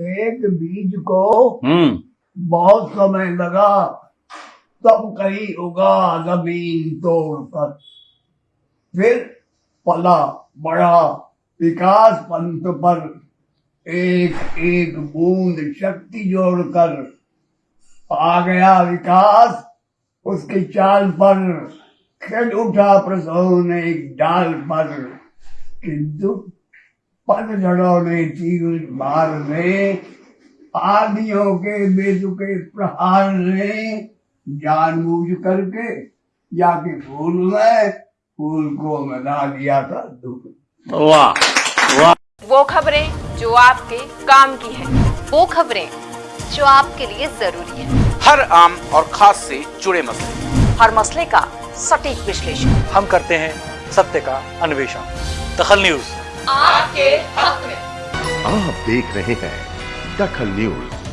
एक बीज को हम्म। बहुत समय लगा तब कहीं उगा ज़मीन तोड़कर फिर पला बड़ा विकास पंथ पर एक एक बूंद शक्ति जोड़कर। आ गया विकास उसकी चाल पर खिल उठा प्रसव एक डाल पर। किंतु पतझड़ों ने तीर मार ने आदियों के बेतुके प्रहार ने जानबूझ करके जाके फूल में फूल को मिला दिया था दुख। वाह वाह। वो खबरें जो आपके काम की है वो खबरें जो आपके लिए ज़रूरी है। हर आम और खास से जुड़े मसले। हर मसले का सटीक विश्लेषण। हम करते हैं सत्य का अन्वेषण। दखल न्यूज़। आपके हक में। आप देख रहे हैं दखल न्यूज़।